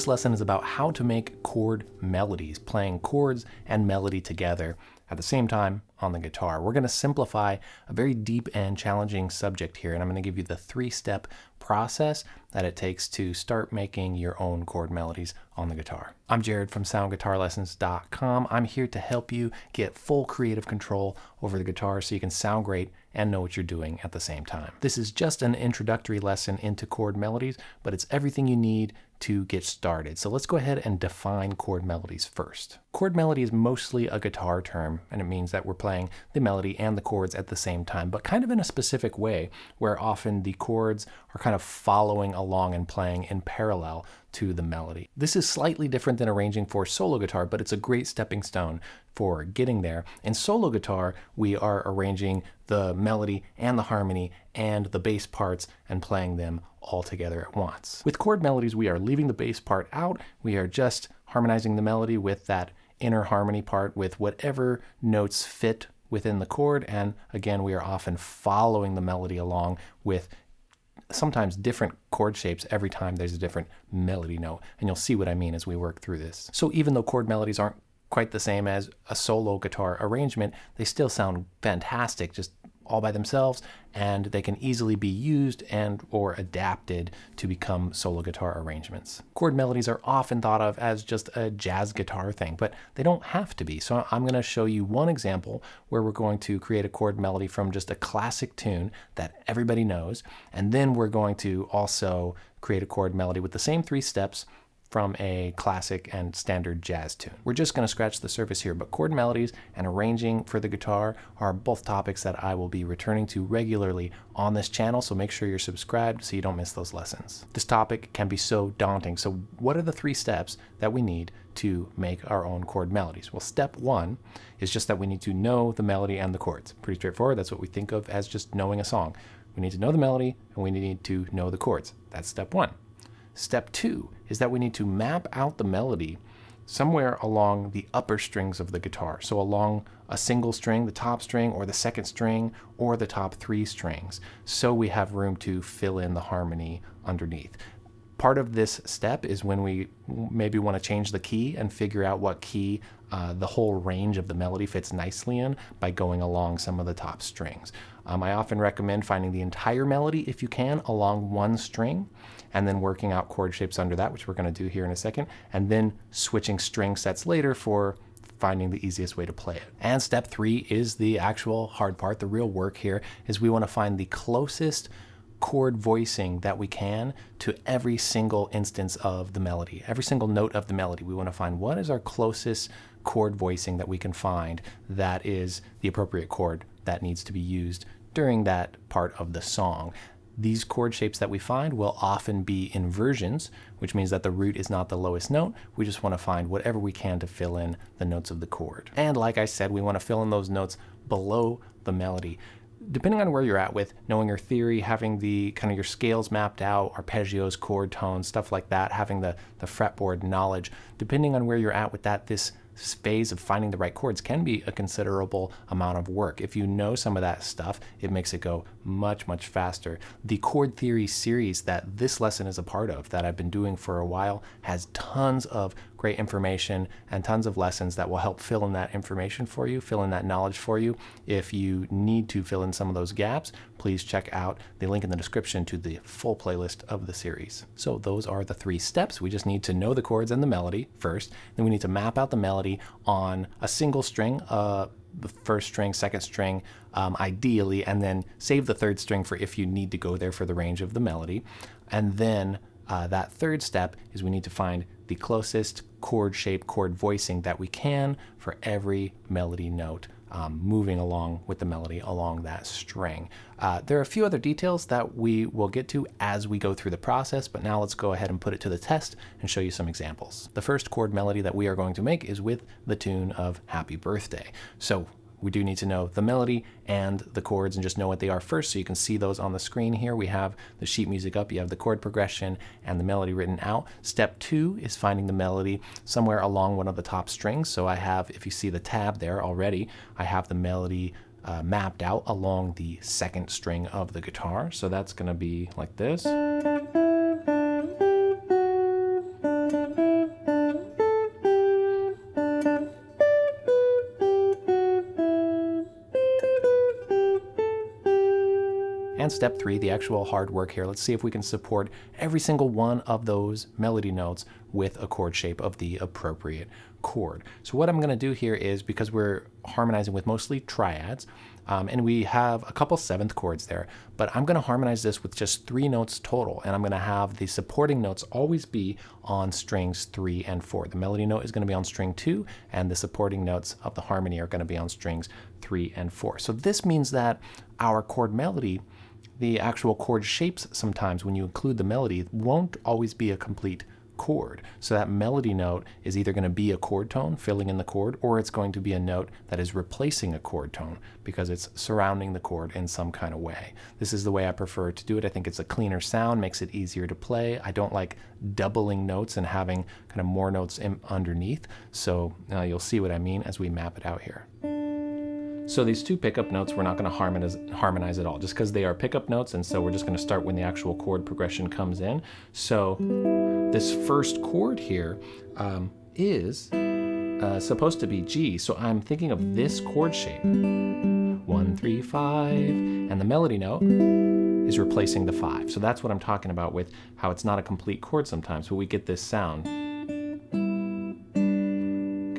This lesson is about how to make chord melodies, playing chords and melody together at the same time on the guitar. We're going to simplify a very deep and challenging subject here, and I'm going to give you the three-step process that it takes to start making your own chord melodies on the guitar. I'm Jared from soundguitarlessons.com. I'm here to help you get full creative control over the guitar so you can sound great and know what you're doing at the same time. This is just an introductory lesson into chord melodies, but it's everything you need to get started. So let's go ahead and define chord melodies first. Chord melody is mostly a guitar term, and it means that we're playing the melody and the chords at the same time, but kind of in a specific way, where often the chords are kind of following along and playing in parallel to the melody. This is slightly different than arranging for solo guitar, but it's a great stepping stone for getting there. In solo guitar, we are arranging the melody and the harmony and the bass parts and playing them all together at once. With chord melodies, we are leaving the bass part out. We are just harmonizing the melody with that inner harmony part with whatever notes fit within the chord. And again, we are often following the melody along with sometimes different chord shapes every time there's a different melody note. And you'll see what I mean as we work through this. So even though chord melodies aren't quite the same as a solo guitar arrangement, they still sound fantastic just all by themselves and they can easily be used and or adapted to become solo guitar arrangements. Chord melodies are often thought of as just a jazz guitar thing, but they don't have to be. So I'm going to show you one example where we're going to create a chord melody from just a classic tune that everybody knows, and then we're going to also create a chord melody with the same three steps from a classic and standard jazz tune. We're just going to scratch the surface here, but chord melodies and arranging for the guitar are both topics that I will be returning to regularly on this channel, so make sure you're subscribed so you don't miss those lessons. This topic can be so daunting, so what are the three steps that we need to make our own chord melodies? Well, step one is just that we need to know the melody and the chords. Pretty straightforward, that's what we think of as just knowing a song. We need to know the melody and we need to know the chords. That's step one. Step two is that we need to map out the melody somewhere along the upper strings of the guitar. So along a single string, the top string, or the second string, or the top three strings. So we have room to fill in the harmony underneath. Part of this step is when we maybe want to change the key and figure out what key uh, the whole range of the melody fits nicely in by going along some of the top strings. Um, I often recommend finding the entire melody, if you can, along one string, and then working out chord shapes under that, which we're going to do here in a second, and then switching string sets later for finding the easiest way to play it. And step three is the actual hard part. The real work here is we want to find the closest chord voicing that we can to every single instance of the melody, every single note of the melody. We want to find what is our closest chord voicing that we can find that is the appropriate chord that needs to be used during that part of the song. These chord shapes that we find will often be inversions, which means that the root is not the lowest note. We just want to find whatever we can to fill in the notes of the chord. And like I said, we want to fill in those notes below the melody. Depending on where you're at with knowing your theory, having the kind of your scales mapped out, arpeggios, chord tones, stuff like that, having the, the fretboard knowledge, depending on where you're at with that, this phase of finding the right chords can be a considerable amount of work. If you know some of that stuff, it makes it go much, much faster. The chord theory series that this lesson is a part of, that I've been doing for a while, has tons of great information and tons of lessons that will help fill in that information for you, fill in that knowledge for you. If you need to fill in some of those gaps, please check out the link in the description to the full playlist of the series. So those are the three steps. We just need to know the chords and the melody first. Then we need to map out the melody on a single string, uh, the first string, second string, um, ideally, and then save the third string for if you need to go there for the range of the melody. And then uh, that third step is we need to find the closest chord shape, chord voicing that we can for every melody note. Um, moving along with the melody along that string. Uh, there are a few other details that we will get to as we go through the process, but now let's go ahead and put it to the test and show you some examples. The first chord melody that we are going to make is with the tune of Happy Birthday. So we do need to know the melody and the chords and just know what they are first so you can see those on the screen here. We have the sheet music up, you have the chord progression and the melody written out. Step two is finding the melody somewhere along one of the top strings. So I have, if you see the tab there already, I have the melody uh, mapped out along the second string of the guitar. So that's going to be like this. Step three, the actual hard work here. Let's see if we can support every single one of those melody notes with a chord shape of the appropriate chord. So what I'm going to do here is, because we're harmonizing with mostly triads, um, and we have a couple seventh chords there, but I'm going to harmonize this with just three notes total, and I'm going to have the supporting notes always be on strings three and four. The melody note is going to be on string two, and the supporting notes of the harmony are going to be on strings three and four. So this means that our chord melody the actual chord shapes sometimes when you include the melody won't always be a complete chord. So that melody note is either going to be a chord tone filling in the chord, or it's going to be a note that is replacing a chord tone because it's surrounding the chord in some kind of way. This is the way I prefer to do it. I think it's a cleaner sound, makes it easier to play. I don't like doubling notes and having kind of more notes underneath. So uh, you'll see what I mean as we map it out here. So these two pickup notes, we're not going to harmonize, harmonize at all, just because they are pickup notes, and so we're just to start when the actual chord progression comes in. So this first chord here um, is uh, supposed to be G, so I'm thinking of this chord shape. One, three, five, and the melody note is replacing the five. So that's what I'm talking about with how it's not a complete chord sometimes, but we get this sound.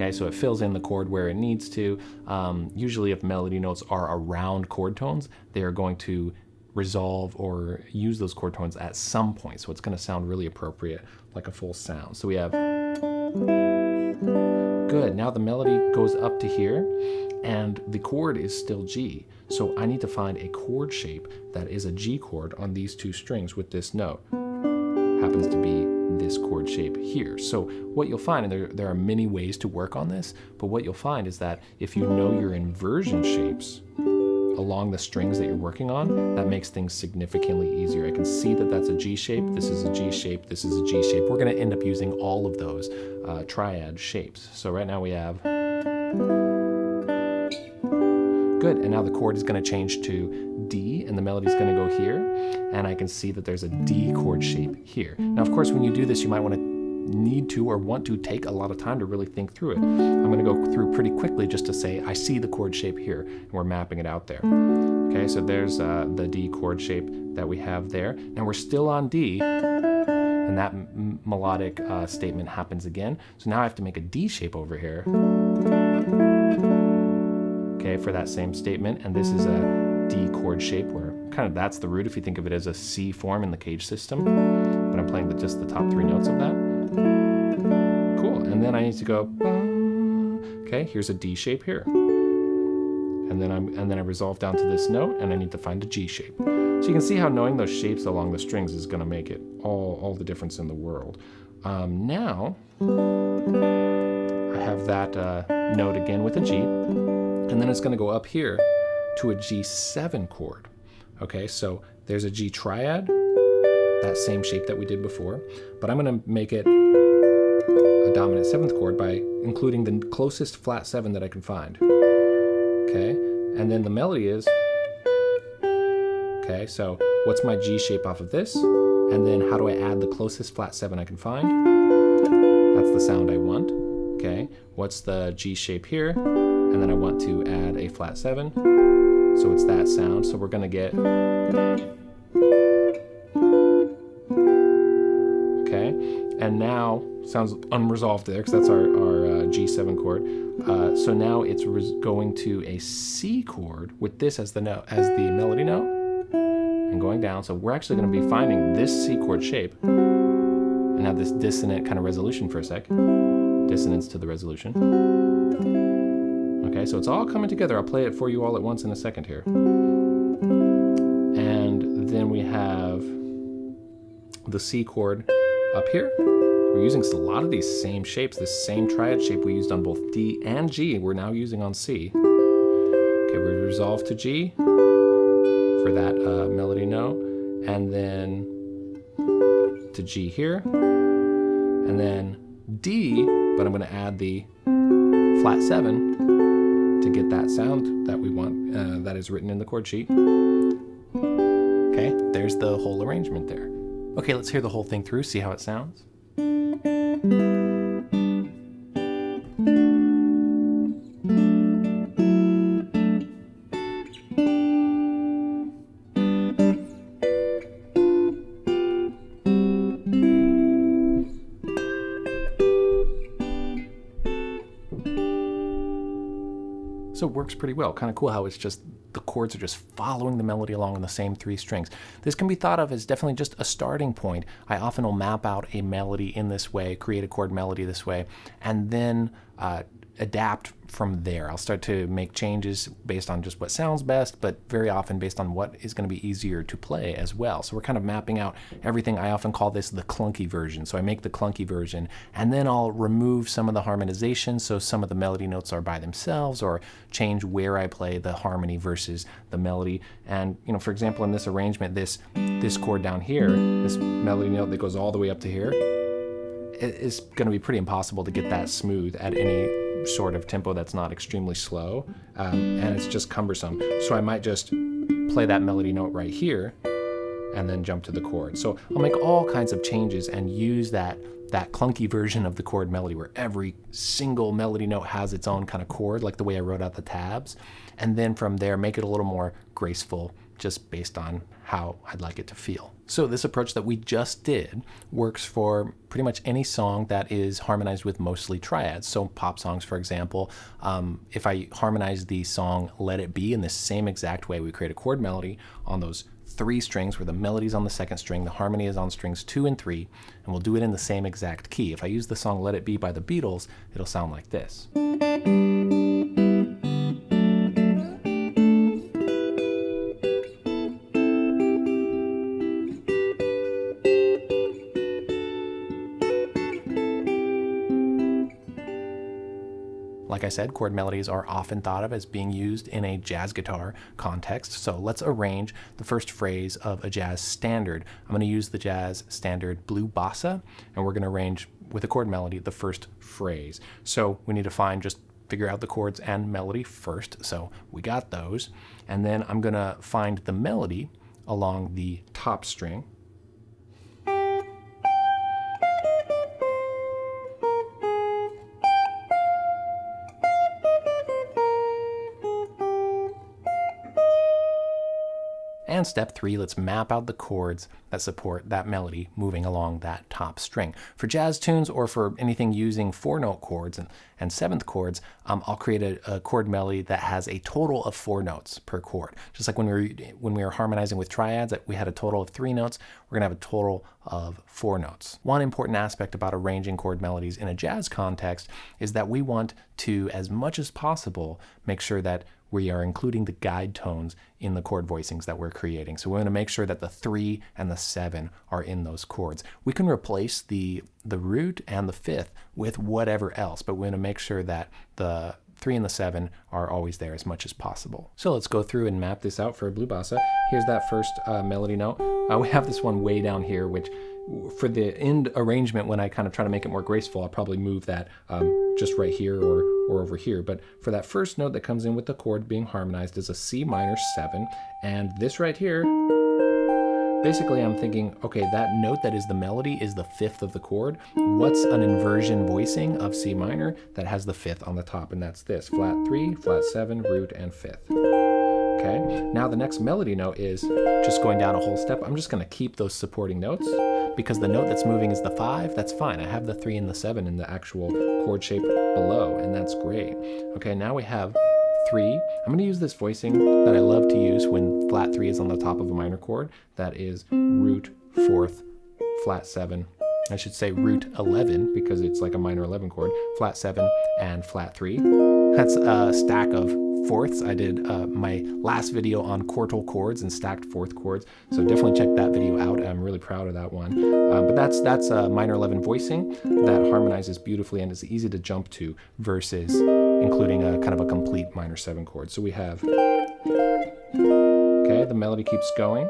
Okay, so it fills in the chord where it needs to. Um, usually if melody notes are around chord tones, they are going to resolve or use those chord tones at some point. So it's going to sound really appropriate, like a full sound. So we have good. Now the melody goes up to here and the chord is still G. So I need to find a chord shape that is a G chord on these two strings with this note. Happens to be this chord shape here. So what you'll find, and there, there are many ways to work on this, but what you'll find is that if you know your inversion shapes along the strings that you're working on, that makes things significantly easier. I can see that that's a G shape, this is a G shape, this is a G shape. We're gonna end up using all of those uh, triad shapes. So right now we have Good, and now the chord is gonna change to D and the melody is gonna go here. And I can see that there's a D chord shape here. Now, of course, when you do this, you might wanna need to or want to take a lot of time to really think through it. I'm going to go through pretty quickly just to say I see the chord shape here and we're mapping it out there. Okay, so there's uh, the D chord shape that we have there. Now we're still on D and that melodic uh, statement happens again. So now I have to make a D shape over here okay, for that same statement. And this is a D chord shape where kind of that's the root if you think of it as a C form in the CAGED system. But I'm playing the, just the top three notes of that. Cool, and then I need to go, okay, here's a D shape here. And then, I'm, and then I resolve down to this note and I need to find a G shape. So you can see how knowing those shapes along the strings is gonna make it all, all the difference in the world. Um, now, I have that uh, note again with a G. And then it's going to go up here to a G7 chord. Okay, so there's a G triad, that same shape that we did before, but I'm going to make it a dominant seventh chord by including the closest flat seven that I can find. Okay, and then the melody is, okay, so what's my G shape off of this? And then how do I add the closest flat seven I can find? That's the sound I want. Okay, what's the G shape here? And then I want to add a flat seven. So it's that sound. So we're gonna get, okay? And now, sounds unresolved there because that's our, our uh, G7 chord. Uh, so now it's going to a C chord with this as the note, as the melody note and going down. So we're actually gonna be finding this C chord shape and have this dissonant kind of resolution for a sec. Dissonance to the resolution. Okay, so it's all coming together. I'll play it for you all at once in a second here. And then we have the C chord up here. We're using a lot of these same shapes, this same triad shape we used on both D and G, we're now using on C. Okay, we resolve to G for that uh, melody note, and then to G here, and then D, but I'm gonna add the flat seven get that sound that we want uh, that is written in the chord sheet. Okay, there's the whole arrangement there. Okay, let's hear the whole thing through, see how it sounds. So it works pretty well. Kind of cool how it's just the chords are just following the melody along in the same three strings. This can be thought of as definitely just a starting point. I often will map out a melody in this way, create a chord melody this way, and then uh, adapt from there. I'll start to make changes based on just what sounds best, but very often based on what is going to be easier to play as well. So we're kind of mapping out everything. I often call this the clunky version. So I make the clunky version and then I'll remove some of the harmonization so some of the melody notes are by themselves or change where I play the harmony versus the melody. And you know, for example, in this arrangement, this this chord down here, this melody note that goes all the way up to here, it's going to be pretty impossible to get that smooth at any sort of tempo that's not extremely slow, um, and it's just cumbersome. So I might just play that melody note right here and then jump to the chord. So I'll make all kinds of changes and use that that clunky version of the chord melody where every single melody note has its own kind of chord, like the way I wrote out the tabs. And then from there, make it a little more graceful just based on how I'd like it to feel. So this approach that we just did works for pretty much any song that is harmonized with mostly triads. So pop songs, for example, um, if I harmonize the song Let It Be in the same exact way, we create a chord melody on those three strings where the melody is on the second string, the harmony is on strings two and three, and we'll do it in the same exact key. If I use the song Let It Be by the Beatles, it'll sound like this. Said, chord melodies are often thought of as being used in a jazz guitar context. So let's arrange the first phrase of a jazz standard. I'm going to use the jazz standard Blue Bossa, and we're going to arrange with a chord melody the first phrase. So we need to find just figure out the chords and melody first. So we got those. And then I'm going to find the melody along the top string. And step three, let's map out the chords that support that melody moving along that top string. For jazz tunes or for anything using four note chords and, and seventh chords, um, I'll create a, a, chord melody that has a total of four notes per chord. Just like when we were, when we were harmonizing with triads, that we had a total of three notes, we're gonna have a total of four notes. One important aspect about arranging chord melodies in a jazz context is that we want to, as much as possible, make sure that we are including the guide tones in the chord voicings that we're creating. So we want to make sure that the three and the seven are in those chords. We can replace the, the root and the fifth with whatever else, but we want to make sure that the three and the seven are always there as much as possible. So let's go through and map this out for a blue bossa. Here's that first uh, melody note. Uh, we have this one way down here, which for the end arrangement, when I kind of try to make it more graceful, I'll probably move that um, just right here or, or over here. But for that first note that comes in with the chord being harmonized is a C minor 7. And this right here, basically I'm thinking, okay, that note that is the melody is the fifth of the chord. What's an inversion voicing of C minor that has the fifth on the top? And that's this, flat 3, flat 7, root, and fifth. Okay, now the next melody note is just going down a whole step. I'm just gonna keep those supporting notes because the note that's moving is the five, that's fine. I have the three and the seven in the actual chord shape below, and that's great. Okay, now we have three. I'm gonna use this voicing that I love to use when flat three is on the top of a minor chord. That is root, fourth, flat seven, I should say root 11 because it's like a minor 11 chord, flat 7 and flat 3. That's a stack of fourths. I did uh, my last video on quartal chords and stacked fourth chords, so definitely check that video out. I'm really proud of that one. Um, but that's that's a minor 11 voicing that harmonizes beautifully and is easy to jump to versus including a kind of a complete minor 7 chord. So we have, okay, the melody keeps going.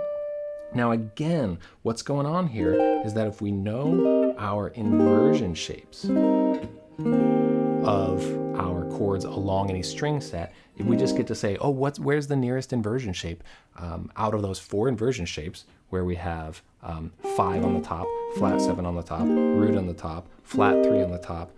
Now again, what's going on here is that if we know our inversion shapes of our chords along any string set, if we just get to say, oh, what's where's the nearest inversion shape? Um, out of those four inversion shapes where we have um, five on the top, flat seven on the top, root on the top, flat three on the top,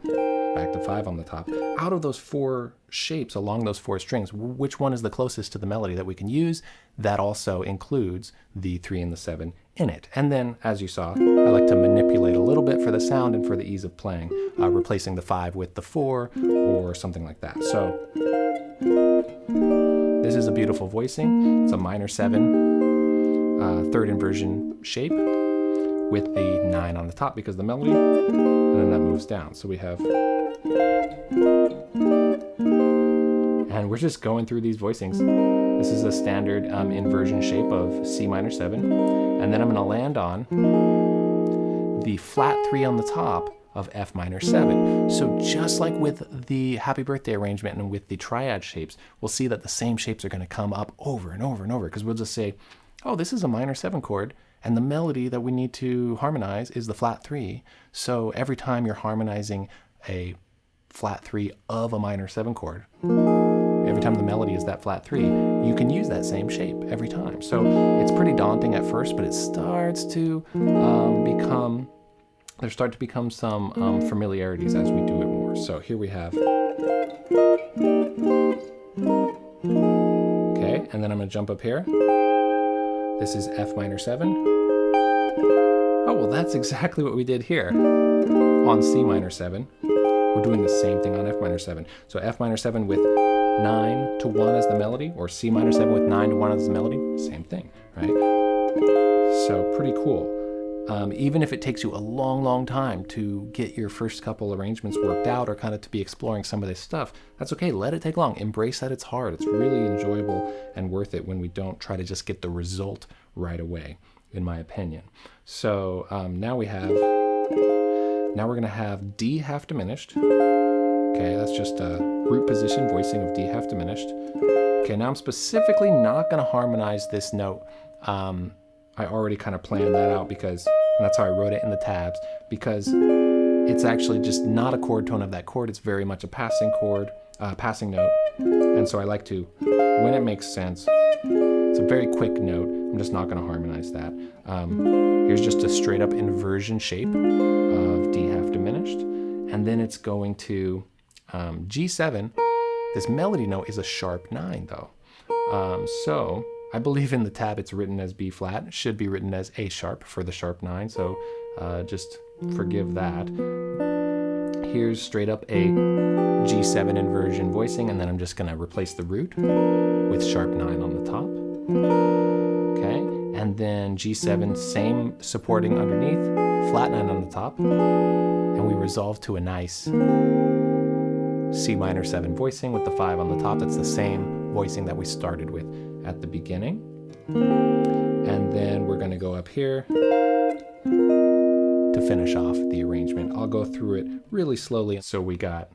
back to five on the top. Out of those four shapes along those four strings, which one is the closest to the melody that we can use? That also includes the three and the seven in it. And then, as you saw, I like to manipulate a little bit for the sound and for the ease of playing, uh, replacing the five with the four or something like that. So This is a beautiful voicing. It's a minor 7 uh, third inversion shape with the 9 on the top because the melody, and then that moves down. So we have and we're just going through these voicings. This is a standard um, inversion shape of C minor 7. And then I'm going to land on the flat 3 on the top of F minor 7. So just like with the happy birthday arrangement and with the triad shapes, we'll see that the same shapes are going to come up over and over and over because we'll just say, oh, this is a minor 7 chord and the melody that we need to harmonize is the flat 3. So every time you're harmonizing a flat 3 of a minor 7 chord, every time the melody is that flat 3, you can use that same shape every time. So it's pretty daunting at first, but it starts to um, become, there start to become some um, familiarities as we do it more. So here we have, okay, and then I'm to jump up here. This is F minor 7. Oh, well, that's exactly what we did here on C minor 7. We're doing the same thing on F minor 7. So F minor 7 with 9 to 1 as the melody, or C minor 7 with 9 to 1 as the melody, same thing, right? So pretty cool. Um, even if it takes you a long, long time to get your first couple arrangements worked out or kind of to be exploring some of this stuff, that's okay. Let it take long. Embrace that it's hard. It's really enjoyable and worth it when we don't try to just get the result right away, in my opinion. So um, now we have, now we're going to have D half diminished. Okay, that's just a root position voicing of D half diminished. Okay, now I'm specifically not going to harmonize this note. Um, I already kind of planned that out because and that's how I wrote it in the tabs because it's actually just not a chord tone of that chord. It's very much a passing chord, uh, passing note. And so I like to, when it makes sense, it's a very quick note. I'm just not going to harmonize that. Um, here's just a straight up inversion shape of D half diminished. And then it's going to um, G7. This melody note is a sharp 9 though. Um, so I believe in the tab it's written as B flat. Should be written as A sharp for the sharp 9, so uh, just forgive that. Here's straight up a G7 inversion voicing, and then I'm just going to replace the root with sharp 9 on the top. Okay, and then G7, same supporting underneath, flat 9 on the top, and we resolve to a nice C minor 7 voicing with the 5 on the top. That's the same voicing that we started with at the beginning. And then we're going to go up here to finish off the arrangement. I'll go through it really slowly. So we got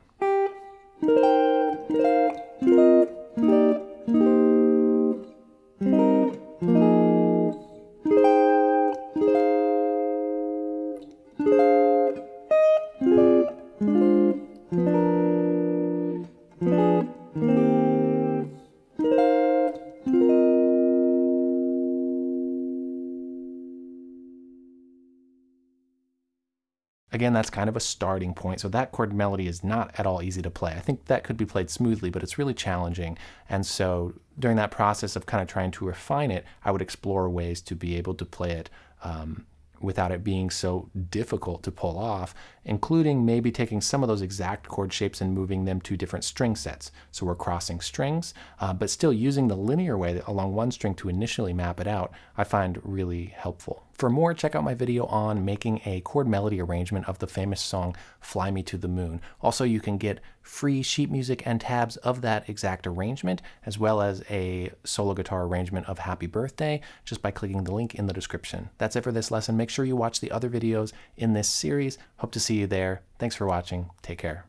that's kind of a starting point. So that chord melody is not at all easy to play. I think that could be played smoothly, but it's really challenging. And so during that process of kind of trying to refine it, I would explore ways to be able to play it um, without it being so difficult to pull off, including maybe taking some of those exact chord shapes and moving them to different string sets. So we're crossing strings, uh, but still using the linear way along one string to initially map it out, I find really helpful. For more, check out my video on making a chord melody arrangement of the famous song Fly Me to the Moon. Also, you can get free sheet music and tabs of that exact arrangement, as well as a solo guitar arrangement of Happy Birthday, just by clicking the link in the description. That's it for this lesson. Make sure you watch the other videos in this series. Hope to see you there. Thanks for watching. Take care.